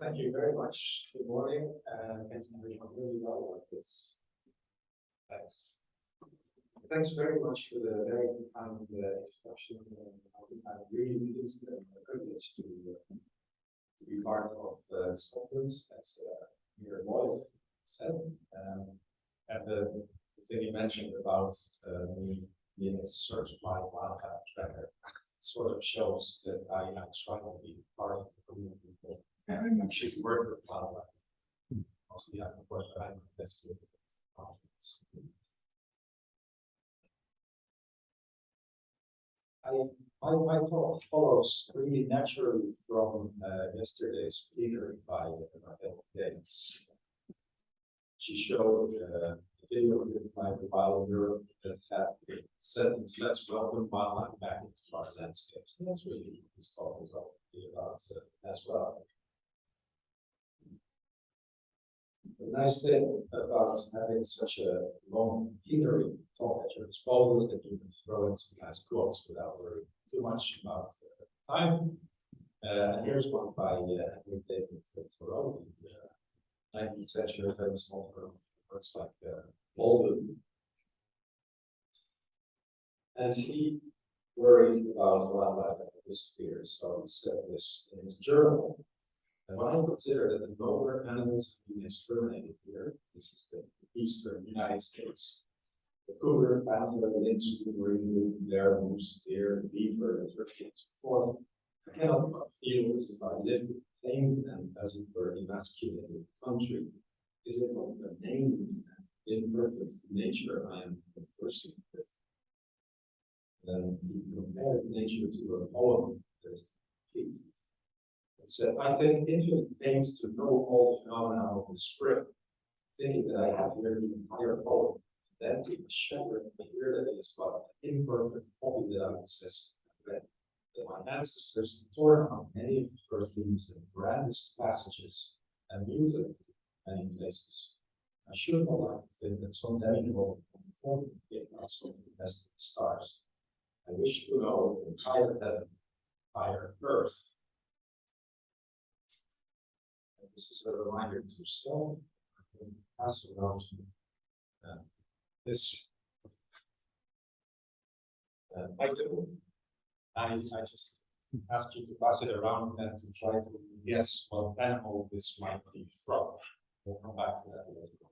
Thank you very much. Good morning, and thanks everyone really well with this. Thanks. Thanks very much for the very kind uh, introduction. I'm really pleased and privileged to, uh, to be part of uh, this conference, as uh, Lloyd said. Um, and the, the thing you mentioned about uh, me being a certified wildcat tracker sort of shows that I am trying to be part of the community. And I actually work with wildlife. Mostly I work, but I'm that's good. I, my, my talk follows really naturally from uh, yesterday's plenary by uh, Raquel Gaines. She showed uh, a video given by the Wild Europe that had the sentence, let's welcome wildlife back into our landscapes. And that's really what this talk is all about uh, as well. The nice thing about having such a long plenary talk at your disposal is that you can throw in some nice quotes without worrying too much about uh, time. Uh, and here's one by uh, David Thoreau, the uh, 19th century famous author of works like uh, Walden. And he worried about wildlife that would disappear, so he said this in his journal. And when I consider that the lower animals have been exterminated here, this is the eastern United States. The cougar, panther, lynx, wolverine, bear, moose, deer, beaver, turkey, and so forth. I cannot but feel as if I live tamed and as it were emasculated country. Is it not the name imperfect nature I am conversing with? Then he compared nature to a poem that is complete. Said, uh, I think infinite pains to know all the phenomena of the script, thinking that I have here oh, the entire poem, then to shepherd the that it is but an imperfect copy that I possess read. That my ancestors torn out many of the first leaves and grandest passages and music in many places. I should not like to think that some day will conform it also to the best stars. I wish to know the higher heaven, higher earth, this is a reminder to Stone. Pass around uh, this uh, item. I, I just asked you to pass it around and to try to guess what animal this might be from. We'll come back to that later.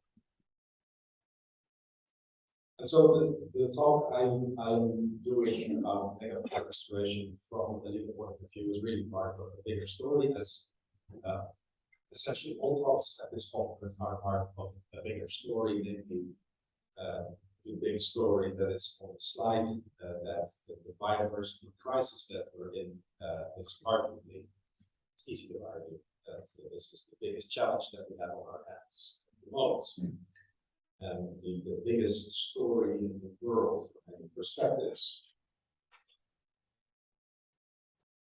And so the, the talk I'm, I'm doing about negative restoration from the legal point of view is really part of a bigger story as uh, essentially all talks at this conference are part of a bigger story, namely uh, the big story that is on the slide, uh, that the, the, biodiversity crisis that we're in uh, is arguably, it's easy to argue that this is the biggest challenge that we have on our hands at the moment. And the, the biggest story in the world from many perspectives.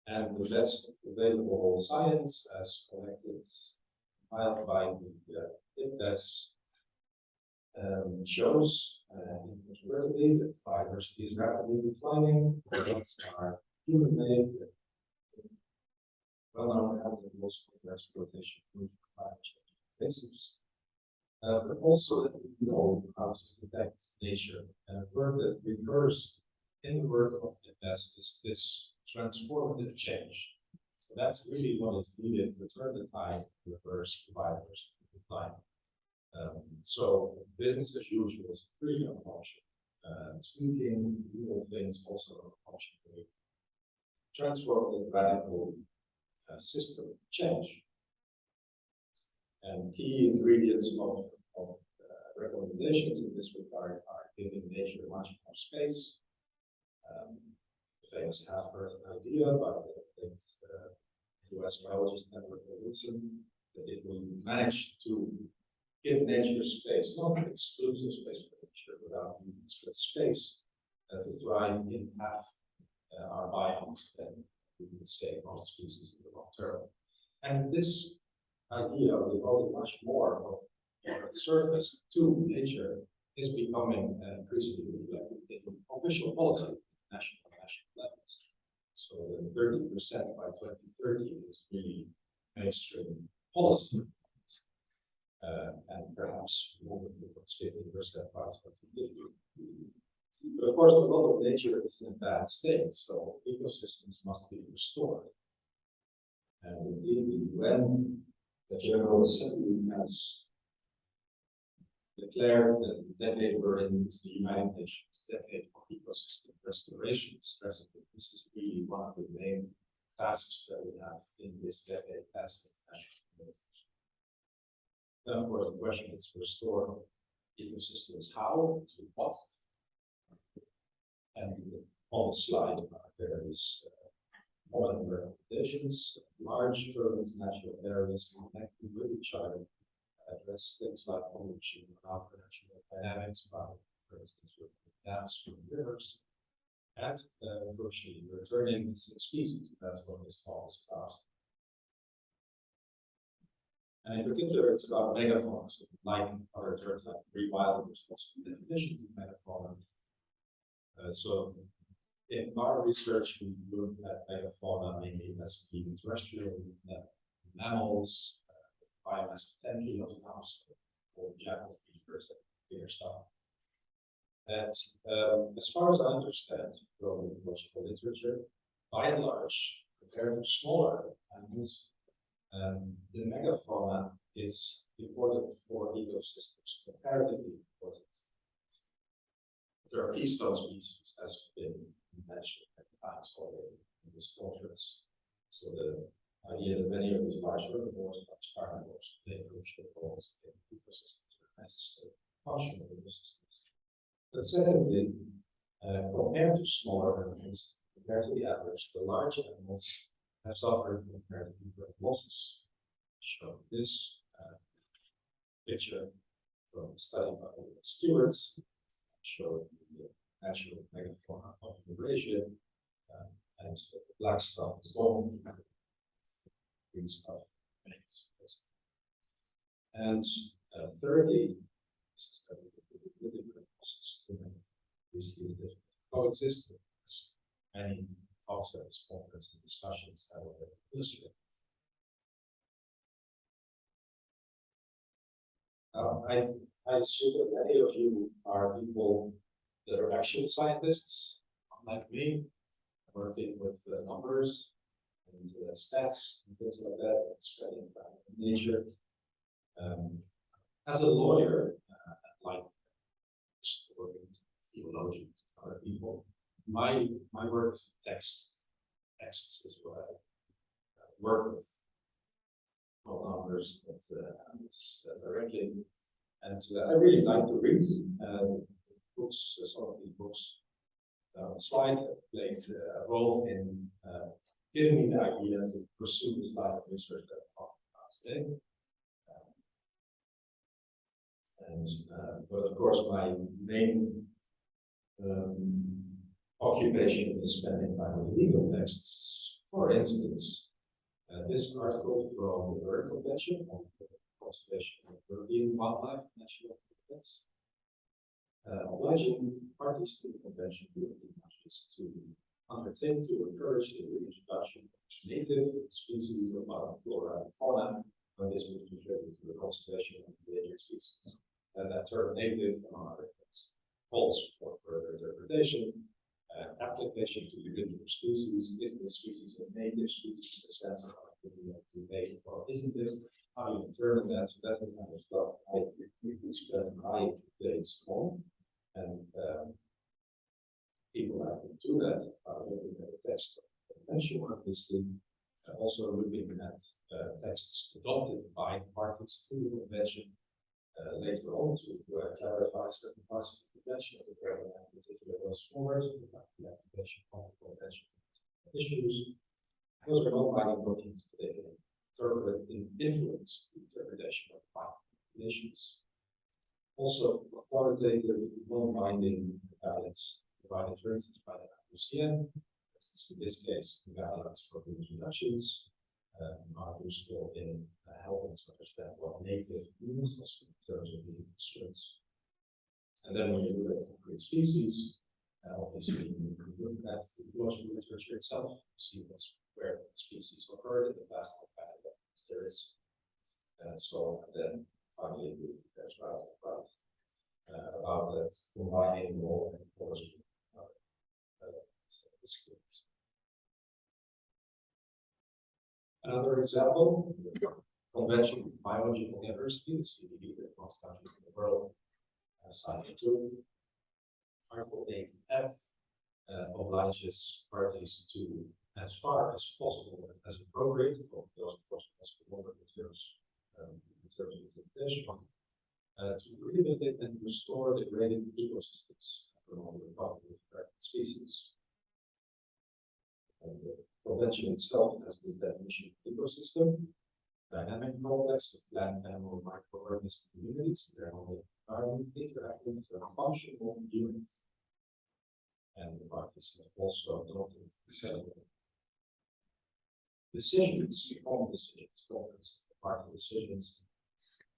And the best available science as collected compiled by the uh, IPBES um, shows uh, rapidly that biodiversity is rapidly declining. are human made, well known animals for exploitation of climate change basis. Uh, but also that we know how to protect nature. And work that recurs in the work of IPBES is this transformative change. So that's really what is needed to turn the tide, reverse the biodiversity decline. Um, so business as usual is pretty an option. Uh, tweaking things also an option. Transform the radical uh, system change. And key ingredients of, of uh, recommendations in this regard are giving nature much more space, um, famous half-earth idea by the uh, US biologist Edward Wilson that it will manage to give nature space, not exclusive space for nature without humans, but space uh, to thrive in half uh, our biomes than we would say most species in the long term. And this idea of devoting much more of our surface to nature is becoming uh, increasingly reflected in official policy, national so the thirty percent by twenty thirty is really mainstream policy. Uh, and perhaps more moving towards fifty percent by twenty fifty. But of course, a lot of nature is in a bad state, so ecosystems must be restored. And indeed, when the General Assembly has declared that the decade we're in is the United Nations decade of ecosystem restoration, stressing that this is really one of the main tasks that we have in this decade as a. Then, of course, the question is restore ecosystems, how, to what? And on the slide, there is uh, modern recommendations, large urban natural areas connected with each other address things like pollution, natural dynamics, about, for instance, with dams from rivers. And uh, virtually returning species, that's what this talk is about. And in particular, it's about megafauna, like other terms like rewilding, what's the definition of megafauna? Uh, so in our research, we looked at megafauna mainly as being terrestrial mammals, biomass of ten kilos an ounce for jackals, beavers, and bigger stuff. And um, as far as I understand from ecological literature, by and large, compared to smaller animals, um, the megafauna is important for ecosystems, comparatively important. There are keystone species, as been mentioned at times already in this conference. So the idea that many of these large herbivores, like carnivores, crucial roles in ecosystems are necessary functional ecosystems. But secondly, uh, compared to smaller animals, compared to the average, the large animals have suffered comparatively great losses. Show this uh, picture from a study by Stewart's show the natural megafauna of Eurasia, uh, and the black stuff is gone, stuff remains. And uh, thirdly, this is a different process these different coexisting many talks this conference and discussions have already illustrated. Uh, I, I assume that many of you are people that are actual scientists, like me, working with uh, numbers and uh, stats and things like that, and studying nature. Um, as a lawyer, uh, like historians, theologians, other people, my my work is text. Texts is what I uh, work with. All numbers that uh, directly, and uh, I really like to read uh, books. Some of these books uh, slide played a role in giving me the idea to pursue this line of research that I'm talking about today. And, uh, but of course, my main um, occupation is spending time with legal texts. For instance, uh, this article from the Berne Convention on the conservation of European wildlife national habitats, uh, obliging parties to the convention, countries, to undertake to encourage the reintroduction of native species of modern flora and fauna, when this would contribute to the conservation of endangered species and that term native, among other things, calls for further interpretation, uh, application to the individual species. Is the species a native species in the sense of native or isn't it? How do you determine that? So that is kind of stuff I usually spend my days on. And um, people have to do that, uh, looking at the text of the convention, obviously, uh, also looking at uh, texts adopted by parties to the convention uh, later on to uh, clarify certain parts of the convention of the program, in particular those forward, the application of the convention issues. Those are not binding documents, they can interpret influence the interpretation of binding conditions. Also, qualitative, non-binding for instance, by the IUCN, in this case, the guidelines for reintroductions, uh, are useful in uh, helping us understand what native means in terms of the constraints. And then when you look at concrete species, uh, obviously you can look at the ecological literature itself, see what's where the species occurred in the past, how bad there is. And so then finally we right about uh, about that combining and policy. Uh, uh, skills. Another example, convention of biological diversity, the CBD that most countries in the world have signed into. Article eight F uh, obliges parties to, as far as possible, as appropriate, of those possible in terms, um, in terms of interpretation, uh, to rehabilitate and restore degraded ecosystems along the path threatened species. And the convention itself has this definition of ecosystem, dynamic complex of plant, animal, microorganism communities, their only environment interacting as functional unit. And the parties have also adopted several decisions, on decisions, governments, party decisions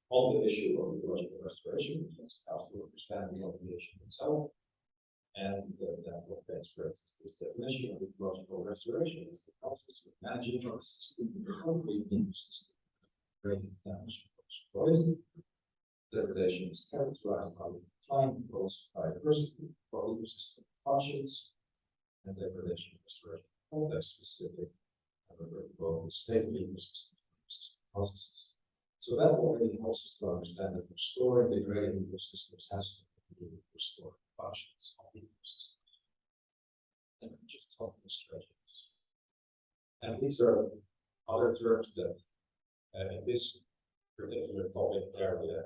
on the issue of ecological restoration, which is how to understand the obligation itself. And uh, that what best expressed this definition of ecological restoration is the process of managing the recovery in the system. Creating damage caused Degradation is characterized by the decline of both biodiversity, for ecosystem functions, and degradation restoration context specific, however, both state of ecosystem processes. So that already helps us to understand that restoring degraded ecosystems has to with restoring functions of ecosystems. And just talk about strategies. And these are other terms that uh, in this particular topic area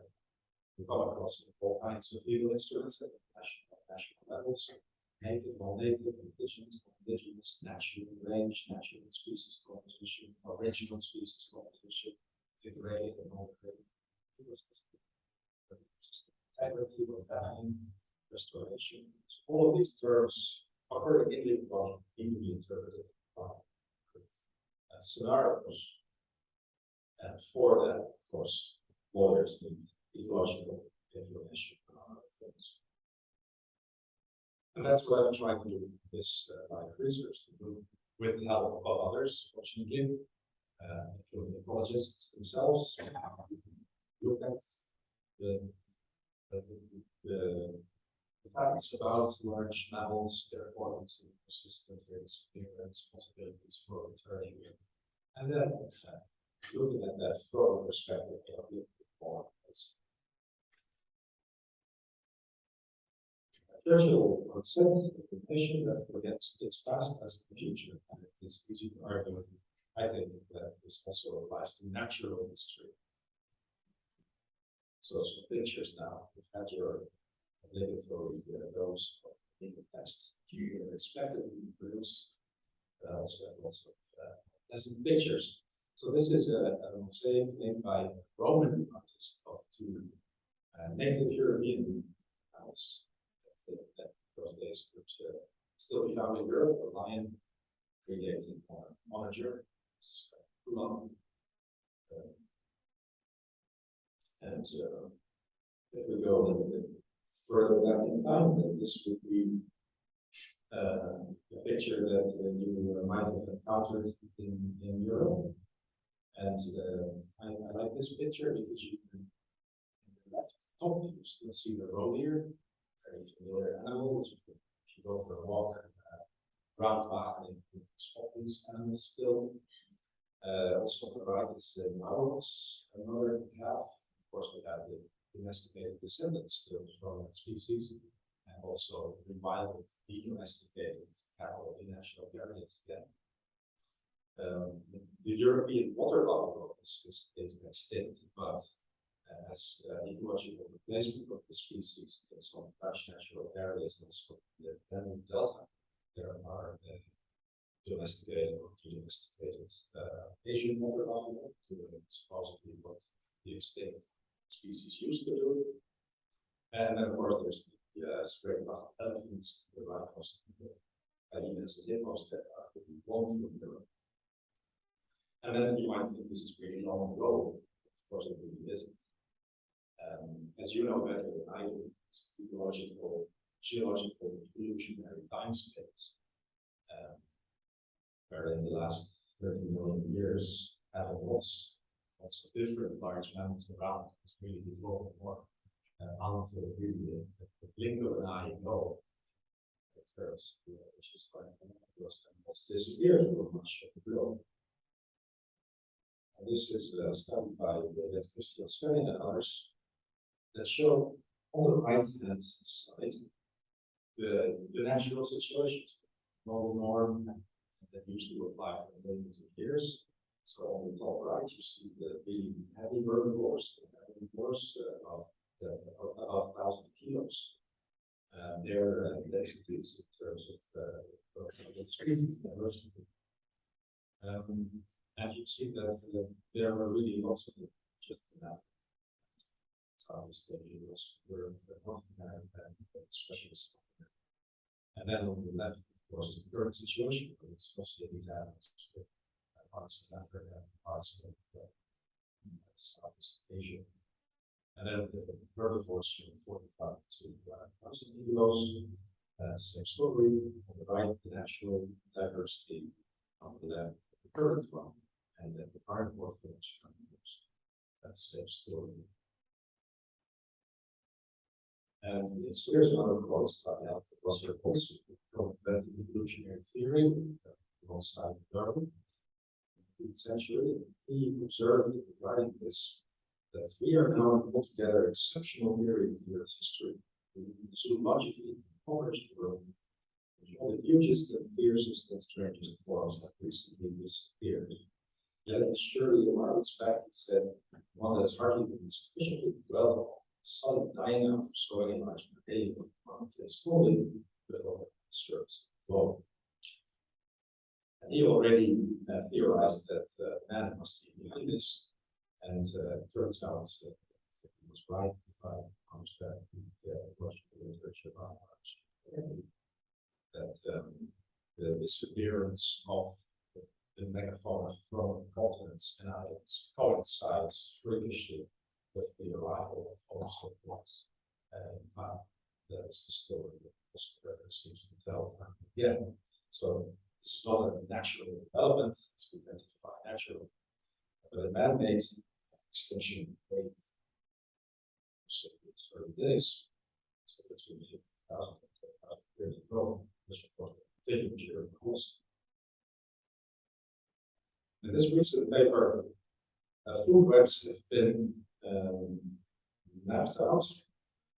we come across all kinds of legal instruments at national, national levels. Native, non-native, indigenous, indigenous, natural range, natural species composition, original species composition, degraded and ecosystem, ecosystem Integrity, well-being, restoration. So All of these terms occur in the, well, in the interpretive uh, scenarios. And for that, of course, lawyers need ecological information on other things. And that's what I'm trying to do with this uh, of research, to do with the help of others, fortunately, uh, including ecologists themselves. Look at the, the, the, the facts about large mammals, their importance in ecosystems, their disappearance, possibilities for returning. And then, uh, looking at that from a perspective of the form as Churchill once said, information that forgets its past as the future, and it's easy to argue. I think that this also applies to natural history. So some pictures now, you've had your obligatory uh, dose of tests, you expected to produce uh, also lots of uh, pictures. So this is a, a mosaic made by Roman artist of two uh, native European animals that, that those days could uh, still be found in Europe, a lion predating on a long. Uh, and uh, if we go a little bit further back in time, then this would be uh, a picture that uh, you might have encountered in, in Europe. And uh, I, I like this picture because you can, in the left top, you still see the roe deer, very familiar animal. If you go for a walk, uh, round wagon, you can spot these animals still. Uh, also provide this uh, mouse, another calf. Of course, we have the domesticated descendants still from that species. And also revived, domesticated cattle in national areas again. Um, the- the European water buffalo is, is, is extinct, but uh, as uh, ecological replacement of the species in some large natural areas, also the Danube Delta, there are uh, domesticated or domesticated uh, Asian water buffalo, to supposedly what the extinct species used to do. And then of course, there's the uh, of elephants, the rhinos, the hyenas, the hippos that are pretty long from Europe. And then you might think this is really long ago, of course it really isn't. Um, as you know better than I do, it's ecological, geological, evolutionary timescales. Um, where in the last thirty million years, having of different large mammals around, it's really evolving more. Uh, until really the, the blink of an eye, you know. It occurs, uh, which is quite, those animals disappear from much of the globe. And this is a study by the Christian Svenning and others that show on the right hand side the, the natural situations, normal norm that used to apply for millions of years. So on the top right, you see the really heavy herbivores, the herbivores uh, of the, about thousand kilos. And their uh, densities in terms of uh, diversity. Um, and you see that uh, there are really lots of just that. Southeast Asia was were America and America. And then on the left, of course, is the current situation, but it's mostly these animals of Africa, parts of uh, Southeast Asia. And then the herbivores from forty-five to uh, thousand kilos. Uh, same story, on the right, the natural diversity, on the left, the current one, and then the carnivore village. That's the story. And it's there's another quote by Alfred Russel Wallace, from the evolutionary theory, uh, alongside Darwin. Century, he observed regarding this, that we are now altogether exceptional period in Earth's history. Zoologically impoverished world. All the hugest and fiercest and strangest forms have recently disappeared. Yet surely a marvelous fact that one that has hardly been sufficiently dwelt on solid dying out of soil and large day is slowly but all disturbs the globe. He already uh, theorized that uh, man must be behind this, and uh, it turns out that, that he was right if I understand the uh, Russian literature about. That um, the disappearance of the, the megafauna from continents and islands coincides freakishly with the arrival of also was. And uh, that is the story that this seems to tell again. So it's not a natural development, it's been identified natural, but a man-made extension wave. So it's early days. So it's been fifty thousand years ago, this of course continued during the course. In this recent paper, uh, food webs have been um, mapped out.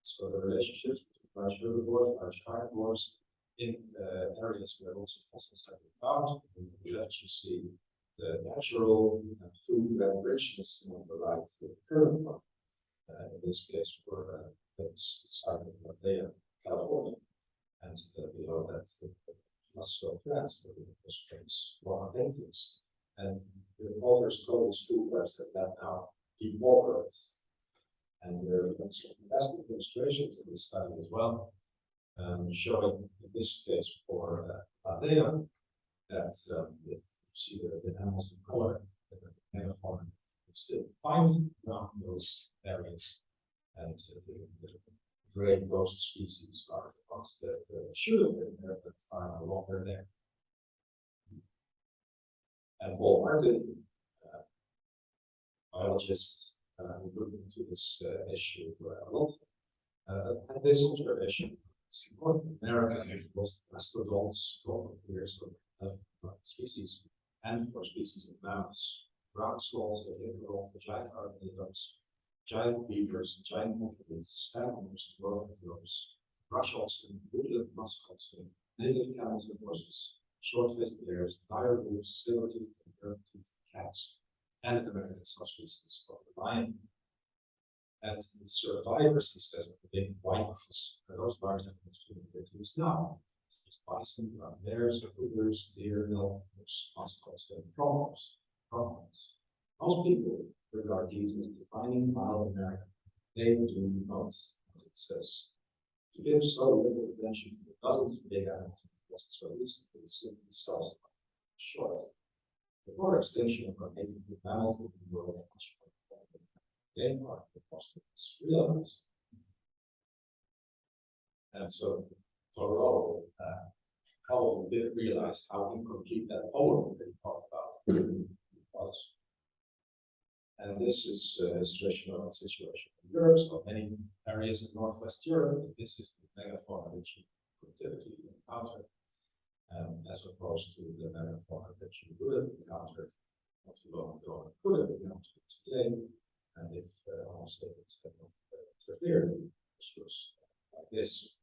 So the relationships between large herbivores, large carnivores in uh, areas where also fossils have been found. On the left, you see the natural uh, food and on the right, the current one. Uh, in this case, for uh, that's site of California. And uh, below that, the Muscle France, the Australia's one paintings. And the authors call these food webs that have now depauperate. And there are some fantastic illustrations in this study as well. Um, showing in this case for uh, Adea, that um, you see the, the animals in color, are megafauna, it's still find around those areas. And uh, the, the gray ghost species are ones that uh, should have been there, but are no longer there. And Paul Martin, uh, biologists, uh, look into this uh, issue uh, a lot, uh, had this observation. Important. America has lost mastodons, global years of species, and for species of mammals, ground sloths, the liberal, the giant armadillos, giant beavers, giant monkeys, salamanders, world heroes, shrub oxen, woodland musk oxen, native camels and horses, short-faced bears, dire wolves, saber-toothed and curved-toothed cats, and American subspecies of the lion. And the survivors, he says, of the big white ones, those large animals to the is now. Just bison, brown bears, cougars, deer, musk oxen, and pronghorns. Pronghorns. Most people regard these as defining wild America. They do not, says. To give so little attention to the dozens of big animals was so recently simply sells short. Before extinction of our native mammals in the world much more important. They are the most realized. And so Thoreau uh, probably didn't realize how incomplete that poem that he talked about was. And this is uh, a situation of a situation in Europe, so many areas in Northwest Europe, this is the megafauna that you could typically encounter. Um, as opposed to the megafauna that you would have encountered not too long ago, and could have encountered today. And if uh, almost statements have not uh, interfered, this was like this.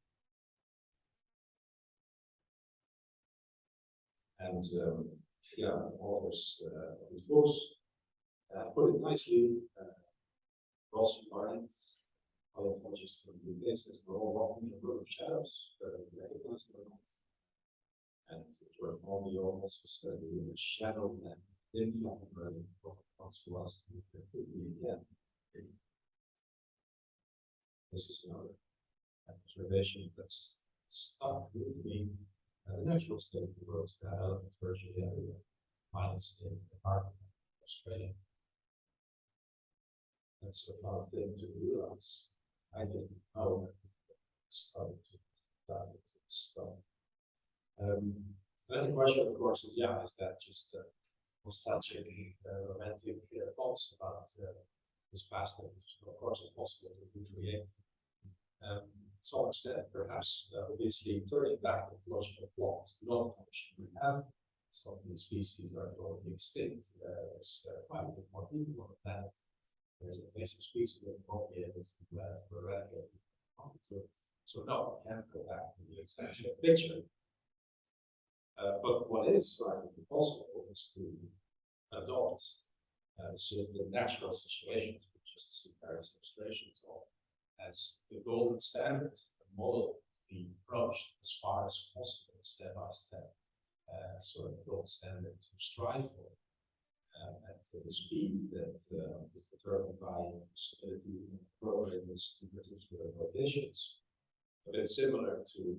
And um, yeah, authors uh, of these books uh, put it nicely. Uh, Ross Barnes, can do this, as we're all walking in a world of shadows, whether we recognize or not. And we're only also studying the shadow and influence of to us, it could be again. This is another observation that's stuck with me. Uh, the natural state of the world that element tertiary area, minus in the of Australia. That's a hard thing to realize. I didn't know that started to dive into this stuff. Um, then the question, of course, is yeah, is that just uh, nostalgic, uh, romantic uh, thoughts about uh, this past that is, of course, impossible to recreate? Um, some extent, perhaps, uh, obviously, turning back the logical clocks, the non-function we have, some of these species are going extinct. Uh, there's uh, quite a bit more people on the planet. There's a basic species that won't be able to eradicate. So, so no, I can't go back to the same picture. Uh, but what is right possible is to adopt uh, sort of the natural situations, which is the various illustrations of, as the golden standard, a model to be approached as far as possible, step by step, uh, sort of gold standard to strive for. Uh, at the speed that uh, is determined by stability and progress in particular locations. But it's similar to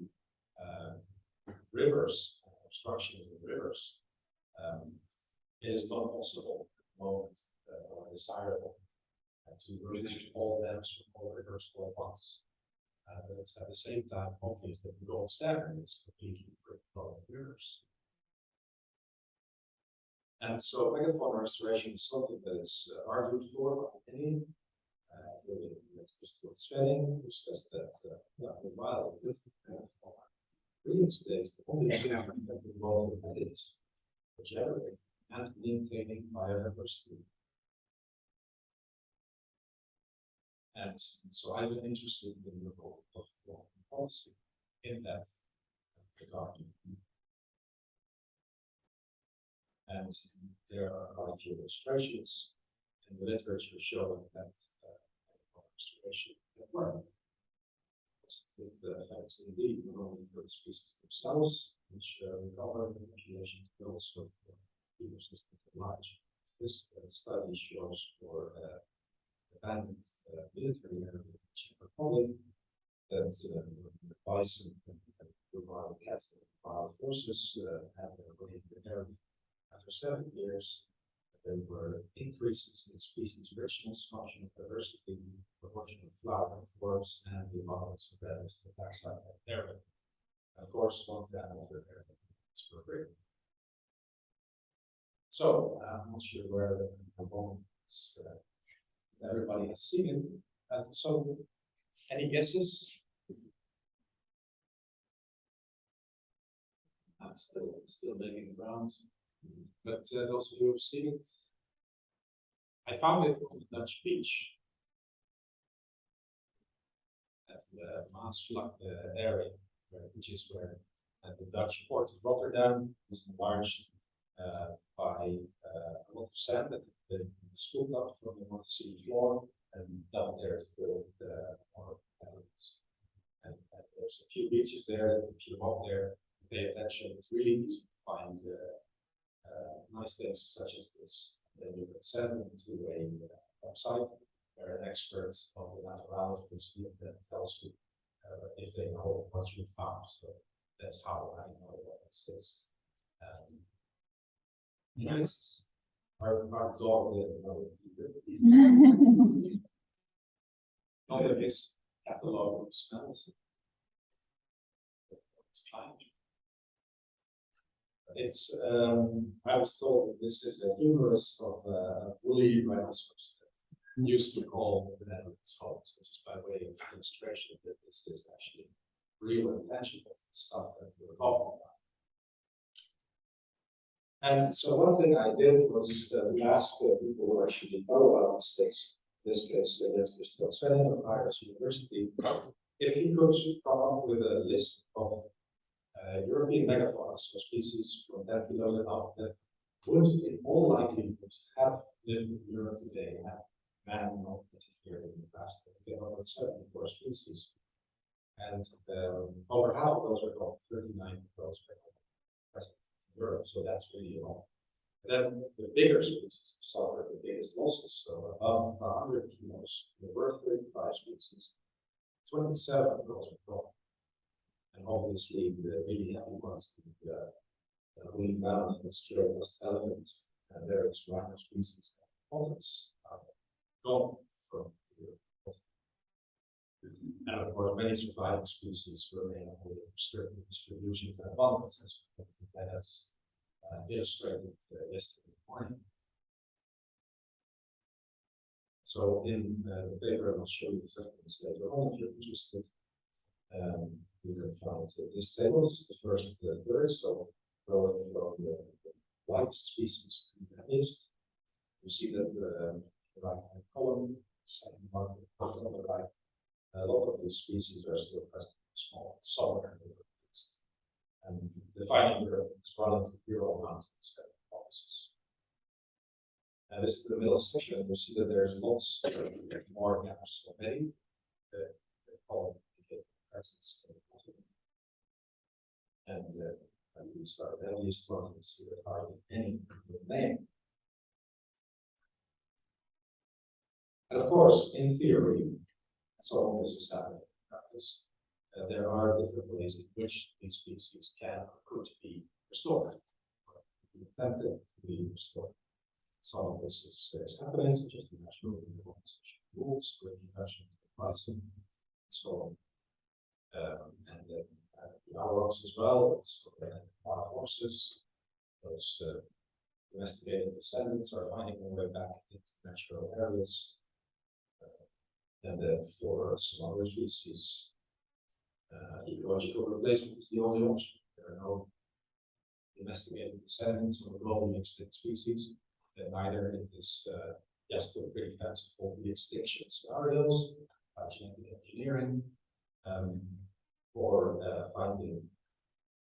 uh, rivers obstructions in rivers, um, is not possible at the moment uh, or desirable uh, to release all dams from all rivers all at once. Uh, but it's at the same time obvious that the gold standard is completely free from rivers. And so megafauna restoration is something that is uh, argued for by many. Uh, just what Sven, who says that uh, the wild with megafauna reinstates the only economic effective role that is generating and maintaining biodiversity. And so I've been interested in the role of foreign policy in that regard. And there are a few illustrations in the literature showing that uh, restoration can work the effects indeed, not only for the species themselves, which uh, recover the population, but also for ecosystems at large. This uh, study shows for uh, abandoned uh, military area in the Czech Republic that uh, the bison and the wild cats and wild horses uh, have their way in the area. After seven years, there were increases in species richness, function of diversity, proportion of flowering forests, and the abundance of berries that outside that area. Of course, the animals are there for free. So, I'm not sure where the component is. Uh, everybody has seen it. Uh, so, any guesses? I'm still still the rounds. But uh, those of you who've seen it, I found it on the Dutch beach. At the Maasvlakte uh, area, which is where uh, the Dutch port of Rotterdam is enlarged uh, by uh, a lot of sand that had been scooped up from the North Sea floor and down there to build uh, more islands. And, and there's a few beaches there, if you walk there, pay attention, it's really easy to find uh, uh, nice things such as this. Then you can send them to a uh, website where an expert of the will see it tells you uh, if they know what you found. So that's how I know what this is. Um, yes, our, our dog didn't know it either. Not his catalog of smells. It's fine. It's, um, I was told that this is a humerus of a woolly rhinoceros used to call the Netherlands home, so just by way of illustration that this is actually real and tangible stuff that we're talking about. And so one thing I did was uh, ask uh, people who actually know about mistakes, in this case, uh, there's this of Aarhus University, if he could come up with a list of uh, European megafauna, so species from that below the up that would in all likelihood have lived in Europe today, have man not interfered in the past. There are about 74 species. And um, over half of those are called 39 of those are present in Europe, so that's really a lot. Then the bigger species suffer the biggest losses, so above 100 kilos, there were 35 species. 27 of those are gone. And obviously, the really heavy ones, the woolly mammoth and Australia's elephants, and various rhino species, others are gone from Europe. And of course, many surviving species remain only certain distributions and abundance, as that has uh, illustrated uh, yesterday morning. So in uh, the paper, I'll show you the settlements later on if you're interested. Um, you can find uh, this table, is the first third, so going from the, the whitest species to the heaviest. You see that the right hand column, second one, on the right, a lot of these species are still present in small southern Europeans. And defining Europe is one of the Ural Mountains and this is the middle section, you see that there's lots more gaps already. The, the column indicates presence. And uh, at least you see that hardly any remain. And of course, in theory, some of this is happening in practice. Uh, there are different ways in which these species can or could be restored. Attempted to be restored. Some of this is, is happening, such as the national organization rules, great inventions, pricing, and so on. Um, and then hours as well, it's wild horses. Those uh, descendants are finding their way back into natural areas. Uh, and then for some other species, uh, ecological replacement is the only option. There are no domesticated descendants of globally extinct species. And neither it is uh, just still pretty fanciful extinction scenarios by genetic engineering um, or uh, finding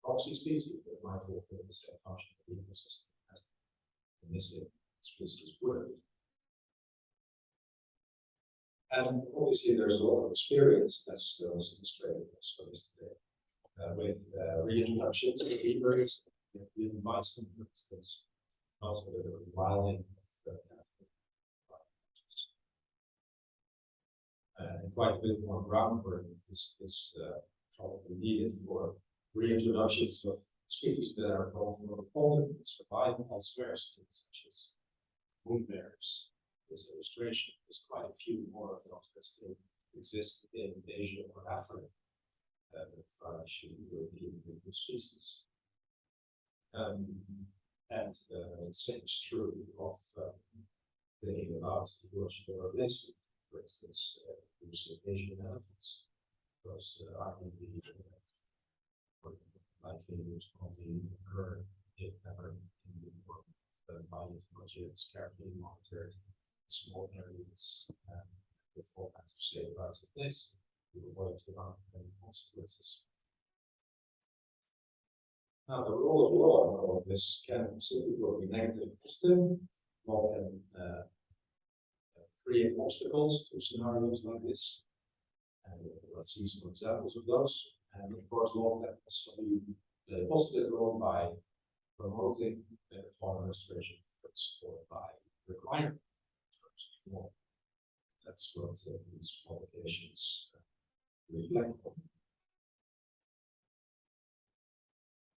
proxy species that might fulfill the same function of the ecosystem as the missing species would. And obviously, there's a lot of experience as was illustrated also yesterday uh, with uh, reintroductions of beavers, even bison, for instance, also the wilding of uh, and quite a bit more groundwork is, is uh, probably needed for reintroductions of species that are called more abundant and survive elsewhere, such as moon bears. This illustration, there's quite a few more of those that still exist in Asia or Africa uh, that are actually European species. Um, and uh, the same is true of about the ecological organisms, for instance, uh, Asian elephants, because uh, arguably uh, likelihood of the occur if ever in the form of the budget budgets carefully monitored small areas um, with all kinds of safeguards in place to avoid the unintended consequences. Now, the role of law in all of this can simply be negative positive. Law can uh, create obstacles to scenarios like this. And let's see some examples of those. And of course, law can also be a positive role by promoting the fauna restoration efforts or by requiring. That's what uh, these publications reflect on.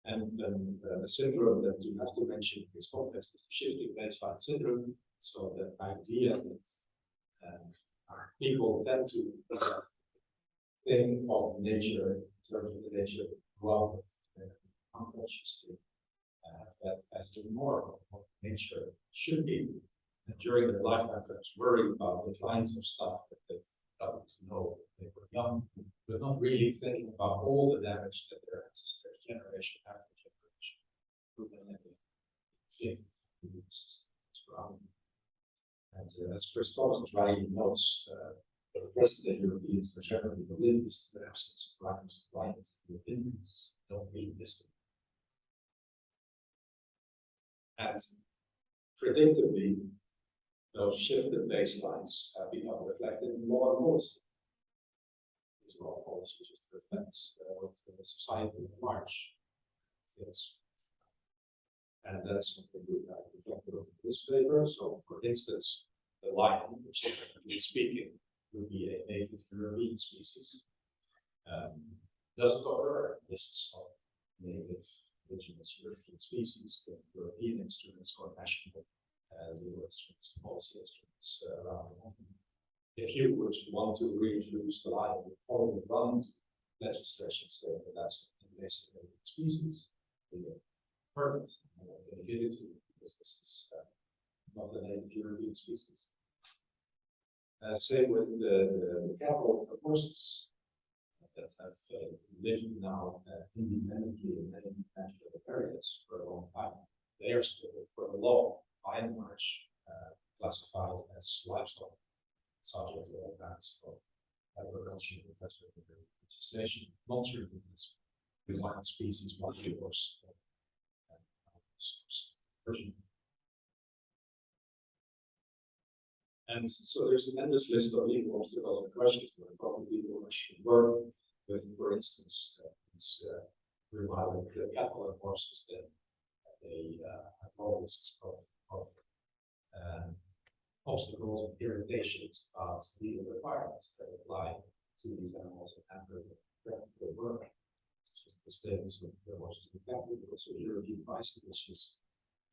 And then uh, the syndrome that you have to mention in this context is the shifting baseline syndrome. So the idea that uh, people tend to think of nature in terms of the nature of love uh, unconsciously. uh, that as the norm of nature should be. And during their lifetime, perhaps worried about the kinds of stuff that they got to know when they were young, but not really thinking about all the damage that their ancestors, generation after generation, had inflict on the systems around them. And uh, as Christoph rightly notes, uh, the Western Europeans are generally oblivious to the absence of rights, rights within us, don't really listen. And predictably, those shifted baselines have become reflected in law and policy. These law and policy just reflects uh, what the society large thinks. And that's something we have reflected in this paper. So, for instance, the lion, which technically speaking would be a native European species, um, doesn't occur lists of native indigenous European species, the European instruments or national uh, legal instruments, policy instruments uh, around the world. If you would want to reintroduce the you would probably run legislation saying that that's an invasive species, the permit, and uh, they give it to you because this is uh, not a native European species. Uh, same with the, the, the cattle horses that have uh, lived now uh, independently in many natural areas for a long time. They are still, for the law, by and large, uh, classified as livestock, subject to all kinds of agriculture, professional legislation, not as wild species, wild horse, version. And so there's an endless list of legal obstacles and questions where probably people should work with, for instance, uh, these uh, revival the and horses that they uh, have all lists of, of um, obstacles and irritations about legal requirements that apply to these animals and hamper the practical work. It's just the status of the horses and cattle, but also European which is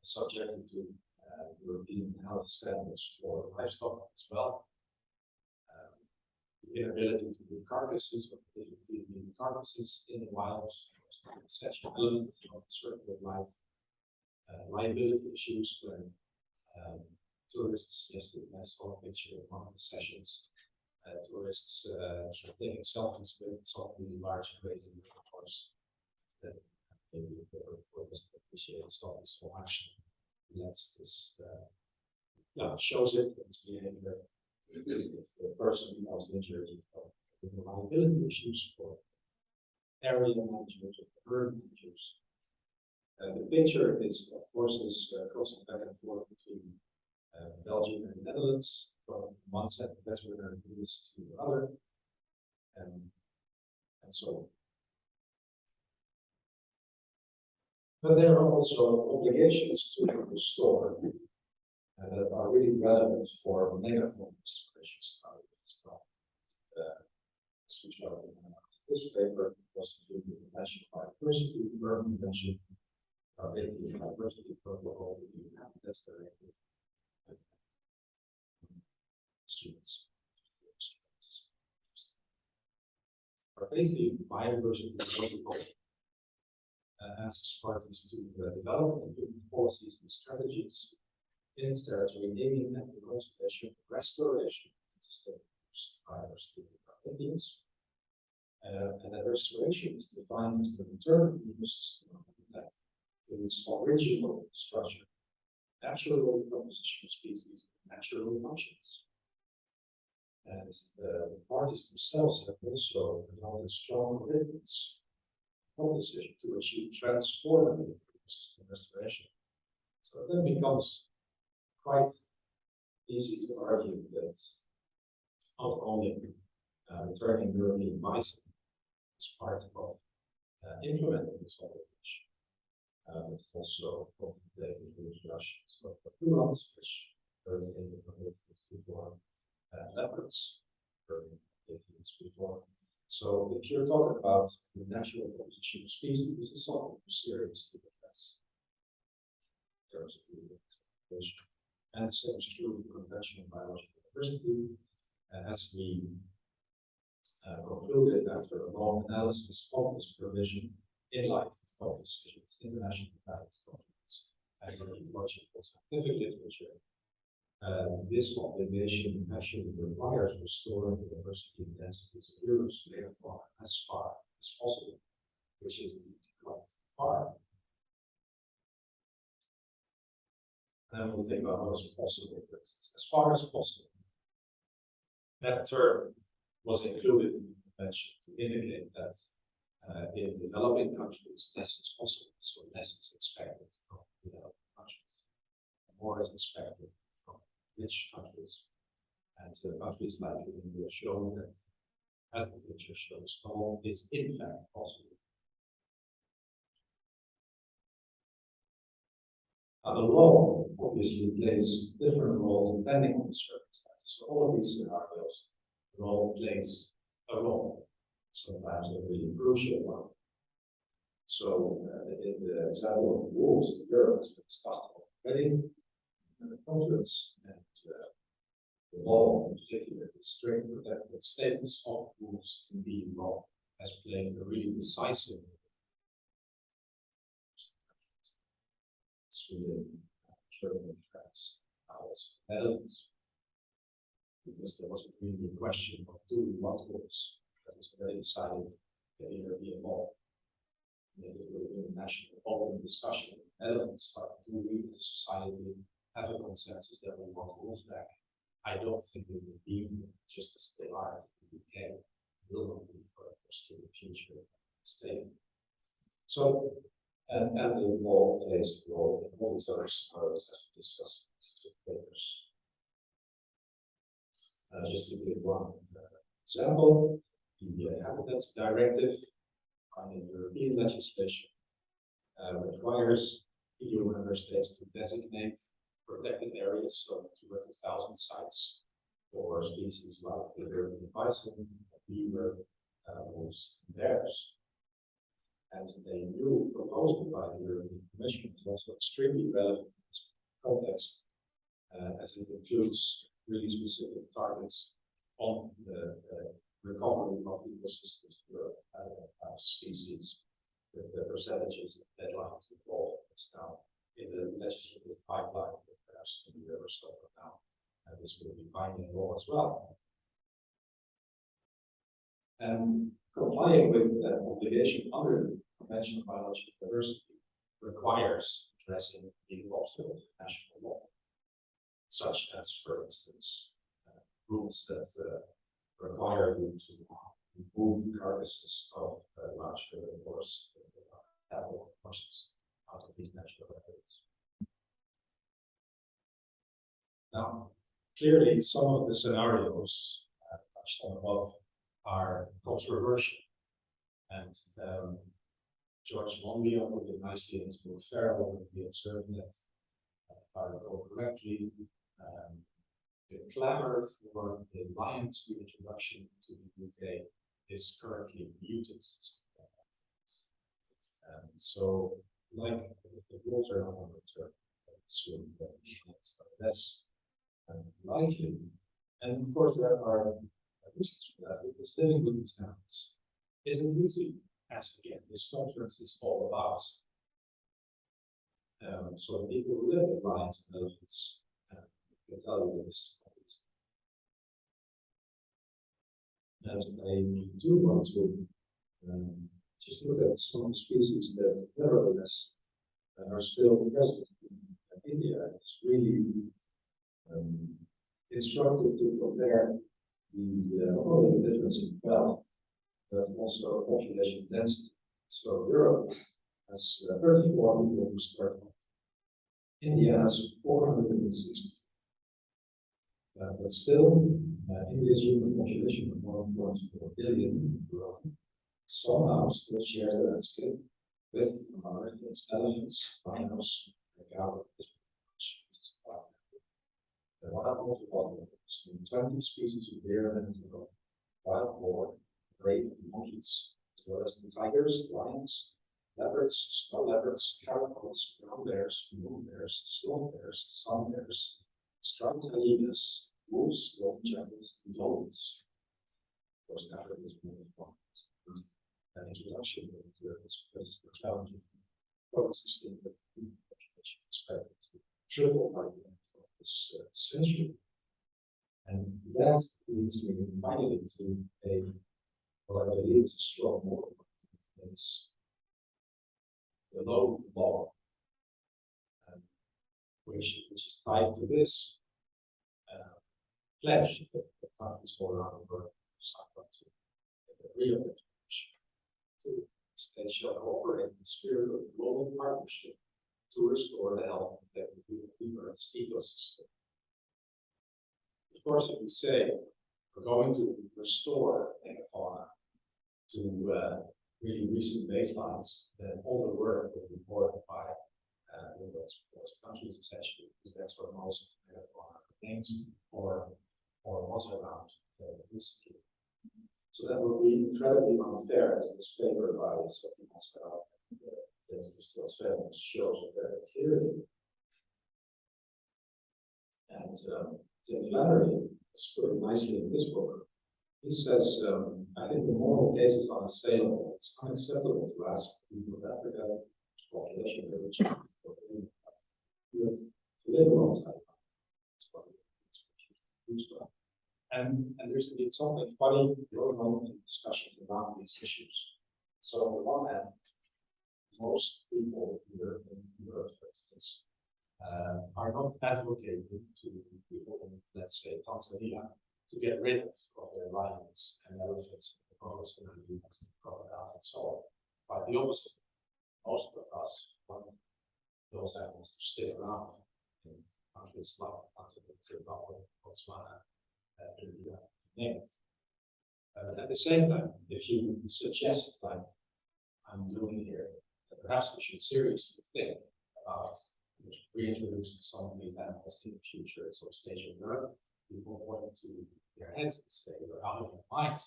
subject to uh, European health standards for livestock as well. Um, the inability to move carcasses, or difficulty in moving carcasses in the wild, an essential element of circular life. Uh, liability issues when um, tourists, yesterday I saw a picture of one of the sessions, uh, tourists uh, sort of taking selfies with some of these large grazing unicorns that maybe for this appreciate selfies so much that's this, uh, it shows it, it's behavior. If the person becomes injured, uh, the liability issues for area managers or herd managers. Uh, the picture is, of course, is uh, crossing back and forth between uh, Belgium and the Netherlands, from one set of veterinary rules to the other, and, and so But there are also obligations to restore uh, that are really relevant for megafauna restoration as well. Uh, this paper was to the Convention Biodiversity, Berne Convention, uh, basically the Biodiversity Protocol, the Habitats Directive. Students. But basically, biodiversity protocol uh, asks parties to uh, develop and implement policies and strategies in its territory, aiming at the conservation, restoration, and sustainable of Indians. Uh, and that restoration is defined as the return of the ecosystem that to its original structure, natural composition of species, natural functions. And uh, the parties themselves have also developed strong commitments decision to achieve transformative system restoration. So it then becomes quite easy to argue that not only uh, returning European bison is part of uh, implementing this obligation, uh, it's also related with Russia. So for two months, which early in the before uh, leopards, early before so if you're talking about the natural composition of species, this is something seriously address. In terms of. And is true with conventional biological diversity. And as we uh, concluded after a long analysis of this provision in light of decisions, international guidance document agricultural scientific literature. Uh, this obligation actually requires restoring the diversity and densities of layer far as far as possible, which is quite far. And we'll think about what is possible, as far as possible. That term was included in the convention to indicate that uh, in developing countries, less is possible, so less is expected from developing countries. More is expected rich countries. And uh, countries like India show that agriculture shows all is in fact possible. The law obviously plays different roles depending on the circumstances. So all of these scenarios, the law plays a role, sometimes a really crucial one. So uh, in the example of rules, Europe has been discussed already, and the conference and the law in particular, the strength strict protected status of rules in the law has played a really decisive role. Sweden, Germany, France, also Netherlands. Because there was really a question of do we want rules that was already decided the European law. And it would have been a national open discussion the Netherlands, but do we as a society have a consensus that we want rules back? I don't think it would be just as they are in the UK, will not be for the foreseeable future state. So and, and the law plays a role in all these other scenarios as we discussed in two papers. Uh, just to give one uh, example, the Habitats Directive under European legislation uh, requires EU member states to designate protected areas, so 200,000 sites for species like the European bison, beaver, uh, wolves, and bears. And a new proposal by the European Commission is also extremely relevant in this context, uh, as it includes really specific targets on the uh, recovery of ecosystems for uh, species with the percentages and deadlines involved. It's now in the legislative pipeline, perhaps in the from now. And this will be binding law as well. And complying with that obligation under the Convention on Biological Diversity requires addressing legal obstacles in national law, such as, for instance, uh, rules that uh, require you to remove carcasses of uh, large herbivores, uh, animal horses out of these national areas. Now, clearly, some of the scenarios uh, touched on above are controversial. And um, George Monbiot put it nicely in his book Feral, the observed that, uh, if I recall correctly, um, the clamor for the lion's reintroduction to the UK is currently muted. Um, so, like the rules are not overturned, soon that's And of course, there are reasons for that because living with these animals isn't easy. As again, this conference is all about. Um, so people live with lions and elephants uh, tell you that this is not easy. And I do want to um, just look at some species that nevertheless uh, are still present in India. It's really um, instructive to compare the, uh, only the difference in wealth, but also population density. So Europe has uh, 34 people per square kilometer. India has 460. Uh, but still, uh, India's human population of 1.4 billion somehow still share the landscape with, other things, elephants, rhinos, and cow, the wild multiple twenty species of deer and antelope, wild boar, great monkeys, as well as the tigers, lions, leopards, snow leopards, caracals, brown bears, moon bears, stone bears, sun bears, striped hyenas, wolves, golden jackals, and dolphins. Of course, Africa is one of the An introduction into this, this challenging coexisting with which is expected to triple the of this uh, century. And that leads me finally to a, what I believe is a strong model. It's the law. um, Which, which is tied to this. uh, Pledge that the countries all around the world signed up to. The real definition. To state shall cooperate in the spirit of global partnership to restore the health and of the Earth's ecosystem. Of course, if we say we're going to restore megafauna to uh, really recent baselines, then all the work will be borne by uh, the world's poorest countries essentially, because that's where most megafauna remains or or was around uh, recently. So that would be incredibly unfair as this paper by Sophie Moscow, uh, that's still seven shows it very clearly. And um, Tim Flannery has put nicely in this book. He says, um, I think the moral case is unassailable. It's unacceptable to ask people of Africa, population of which to live alongside. It's it's. And, and there's been something funny going on in discussions around these issues. So on the one hand, most people here in Europe, for instance, uh, are not advocating to people in, let's say, Tanzania, to get rid of, of their lions and elephants, and crocodiles and crocodiles and so on. Quite the opposite. Most of us want those animals to stay around in countries like Zimbabwe, Botswana, uh, India, name it. Uh, at the same time, if you suggest, like I'm doing here, that perhaps we should seriously think about reintroducing some of these animals in the future at some stage in Europe, people want to their heads and say, you're out of your mind.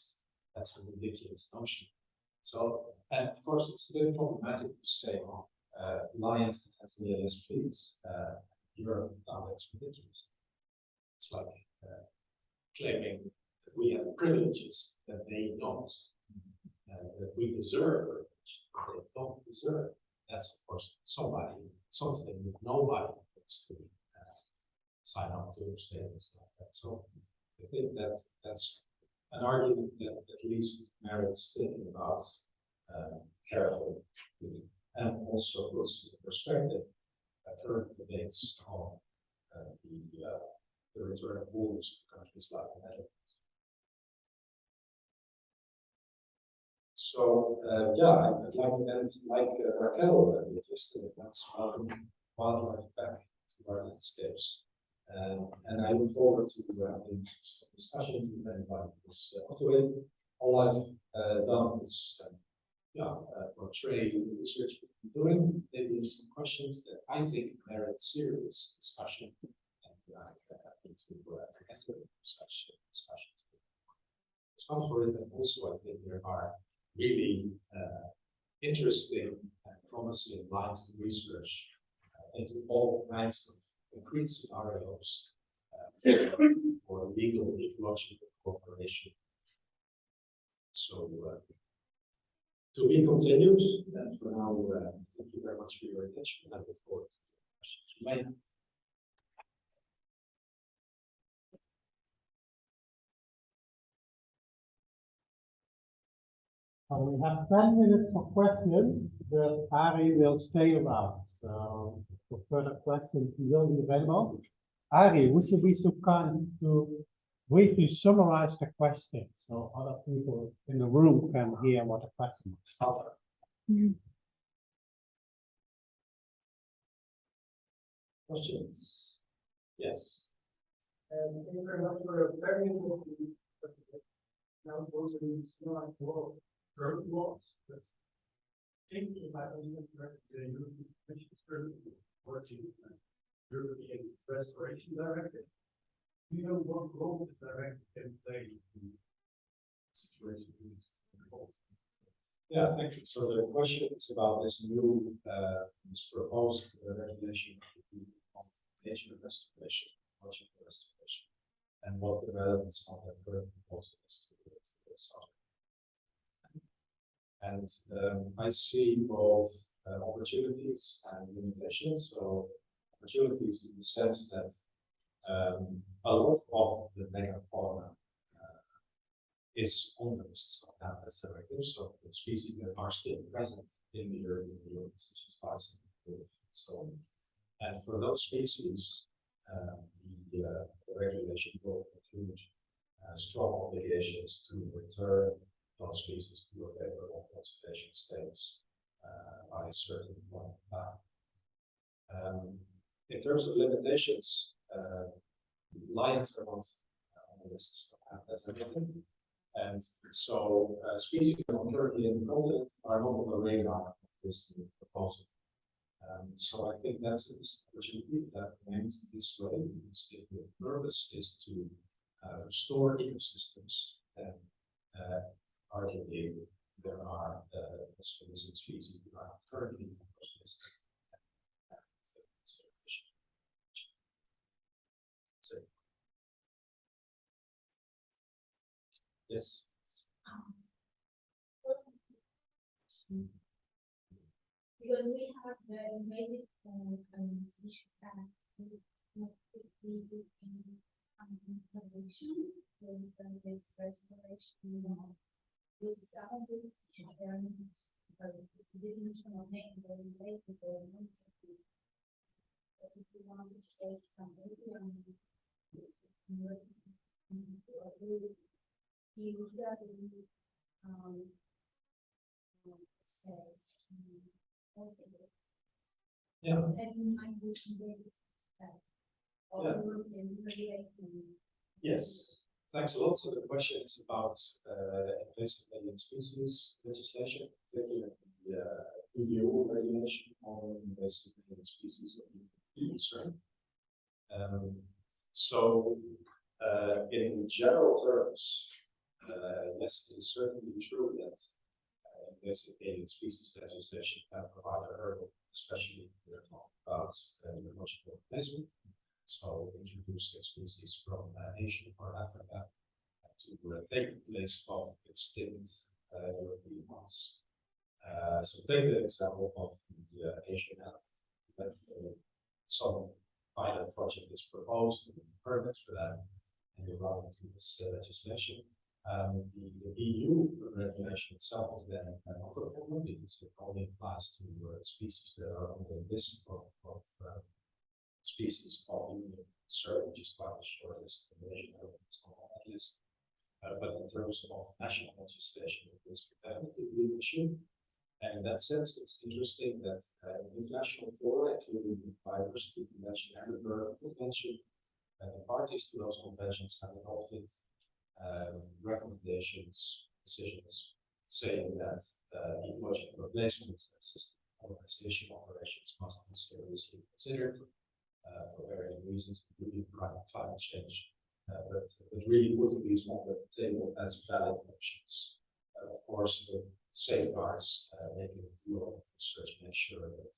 That's a ridiculous notion. So, and of course, it's bit problematic to say, well, uh, lions in Tanzania, yes, please, uh, Europe, now that's ridiculous. It's like uh, claiming that we have privileges that they don't, uh, that we deserve they don't deserve. That's of course somebody, something that nobody wants to uh, sign up to statements like that. So I think that that's an argument that at least merits thinking about uh, carefully. And also puts into perspective uh, current debates on uh, the uh, the return of wolves to countries like the Netherlands. So, uh, yeah, I'd like to end like uh, Raquel, uh, just uh, that's welcome wildlife back to our landscapes. Um, and I look forward to uh, some discussion with anybody who's uh, up to. All I've uh, done is, um, yeah, uh, portray the research we've been doing, maybe some questions that I think merit serious discussion. And uh, I'm happy to uh, enter such uh, discussions. It's not for it, and also I think there are really uh, interesting and promising lines of research uh, into all kinds of concrete scenarios uh, for, legal ecological cooperation. So uh, to be continued, and for now, uh, thank you very much for your attention. I look forward to questions you. We have ten minutes for questions, but Ari will stay around, so for further questions, he will be available. Ari, would you be so kind to briefly summarize the question, so other people in the room can hear what the question is? Questions? Yes. And thank you very much for a very interesting. presentation. Now, those are small law, current laws, about the European Commission is working. European Restoration Directive. Know what role this directive can play in situation in this? Yeah, thank you. So the question is about this new, uh, this proposed uh, regulation of the nature restoration, project restoration. And what the relevance of the current proposal is to the to the subject. And um, I see both uh, opportunities and limitations, so opportunities in the sense that um, a lot of the megafauna uh, is on the list of habitats directives, so the species that are still present in the urban field, such as bison, wolf, and so on. And for those species, um, the, uh, the regulation will include uh, strong obligations to return species to a favorable conservation status uh, by a certain point in time. Um, in terms of limitations, lions are not on the list of habitats again. And so, uh, species that are currently in the continent are not on the radar of this proposal. Um, so I think that's a missed opportunity that remains this way, because if the purpose is to uh, restore ecosystems, then uh, arguably there are uh, species that are currently those. So. Yes. Because we have the invasive um, um, species that we do in um, with um, this restoration, uh, of Yeah, and you might do some basic stuff. Or Yeah. European regulation. yes. Thanks a lot. So the question is about uh, invasive alien species legislation, particularly the uh, EU regulation on invasive alien species concern. Um, so uh, in general terms, uh, yes, it is certainly true that uh, invasive alien species legislation can provide a hurdle, especially if we're talking about uh, ecological replacement. So introducing species from uh, Asia or Africa uh, to uh, take place of extinct uh, European ones. Uh, so take the example of the uh, Asian elephant. that, uh, Some pilot project is proposed, and permits for that, and you run into this uh, legislation. Um, the, the EU regulation itself is then not a problem because it only applies to uh, species that are on the list of, of uh, species of union concern, which is quite the shortest elephant is not on that list. Uh, but in terms of national legislation, it is definitely an issue. And in that sense, it's interesting that uh, international fora, including the biodiversity convention and the Berne convention, uh, the parties to those conventions have adopted um, recommendations, decisions, saying that uh, ecological replacements and system organization operations must be seriously considered for varying reasons, including climate, change. Uh, but, but really putting these on the table as valid options. Uh, of course, with safeguards, uh, making a of research, make sure that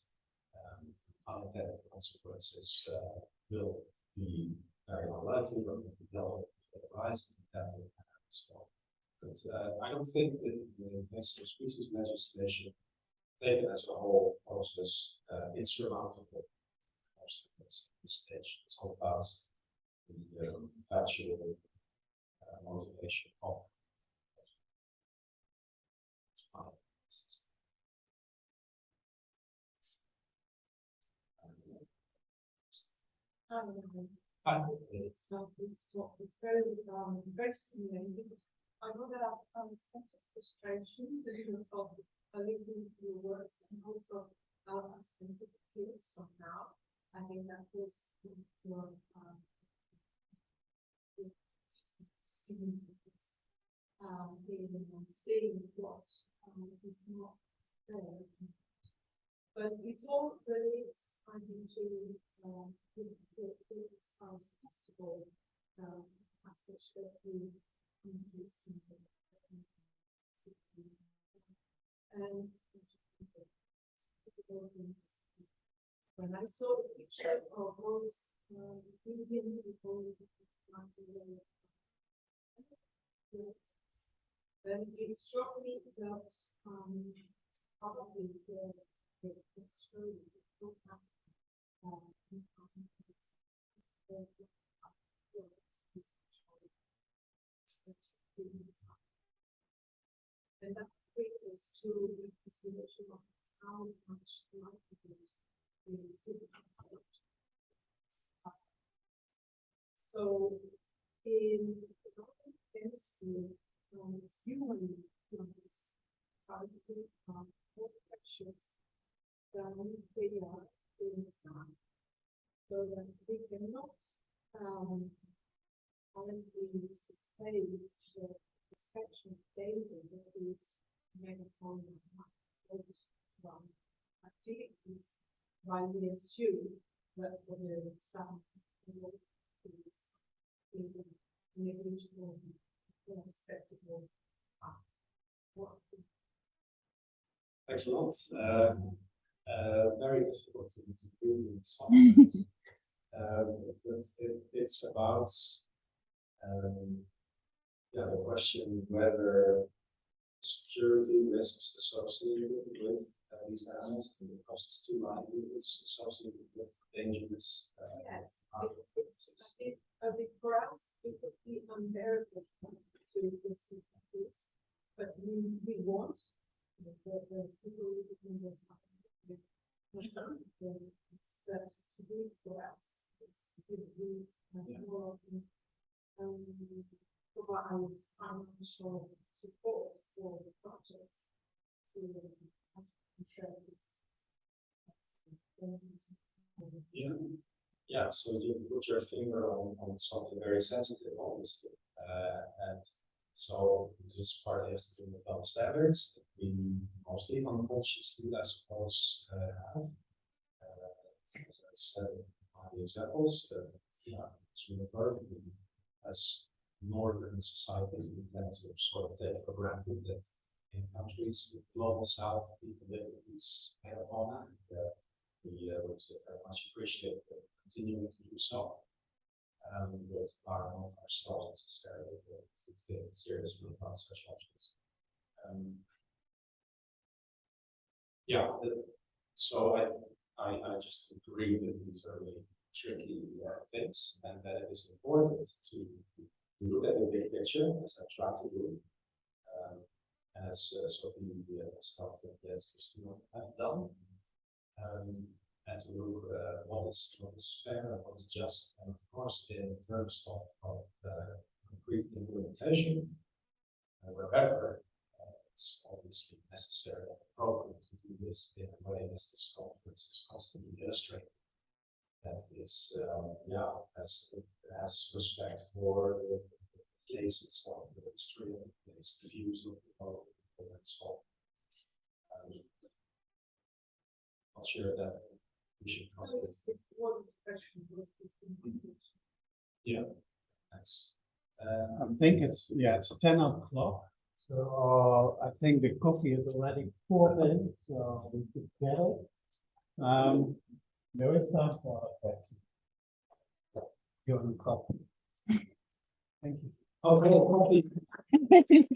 um, unintended consequences uh, will be very unlikely, but will be dealt with rise and that will happen as well. But uh, I don't think that the invasive species legislation, taken as a whole, poses uh, insurmountable obstacles at this stage. It's all about the um, factual uh, motivation of. Um, it's not, it's not, very, um, very stimulating. I know that I've, um, sense of frustration, that you know, of, uh, listening to your words and also, uh, a sense of guilt somehow. I think that was your, um, students, um, being and seeing what, um, is not fair. But it all relates, I think, to, um, the, as far as possible, um, passage that we introduced in the. And. When I saw the picture of those, um, Indian people. like, uh, Then it struck me that, um, probably the have, um, the- the- the- it's really tough. And that brings us to the consideration of how much likelihood is. So in the density from human numbers, are more precious than they are in sun. So that we cannot, um, only sustain the perception of data that is made from those from activities, while we assume that for the sun, is, is a negligible, unacceptable, uh, work. Excellent. Uh, uh, very difficult to to do in some ways. Um, but it, it's about, um, yeah, the question whether security risks associated with uh, these animals and the costs to livelihoods associated with dangerous. uh, Yes, it's, it's, a bit, a bit for us, it would be unbearable to listen to this, but we, we want the, the, people living in this. It's that to do it for us, it's, it needs Yeah. more often, um, provide financial support for the projects to, uh. Yeah, yeah, so you put your finger on, on something very sensitive, obviously, uh, and so this part has to do with standards, that we mostly unconsciously, I suppose, uh, have. Uh, as on the examples, uh, yeah, it's uniform, as northern societies, we tend to sort of take for granted that in countries, with global south, people live with these megafauna, and, uh, we uh, would very much appreciate uh, continuing to do so. Um, but are not ourselves necessarily to think seriously about such options. Um. Yeah, the- so I, I, I just agree that these are really tricky uh, things and that it is important to to look at the big picture as I try to do. Um, as Sophie helped and as Christina have done. Um, and to look, uh, what is, what is fair and what is just, and of course, in terms of, of, uh, concrete implementation. Uh, wherever, uh, it's obviously necessary and appropriate to do this in a way as this conference is constantly illustrating. That is, um, yeah, has, has respect for the place itself, the history of the place, the views of the people, and so. um, Not sure that we should. come No, it's, it's one question, what is the Thanks. Uh, I think it's, yeah, it's ten o'clock. So I think the coffee is already poured in, so we should get it. Um, there is time for a question. You're on coffee. Thank you. Okay.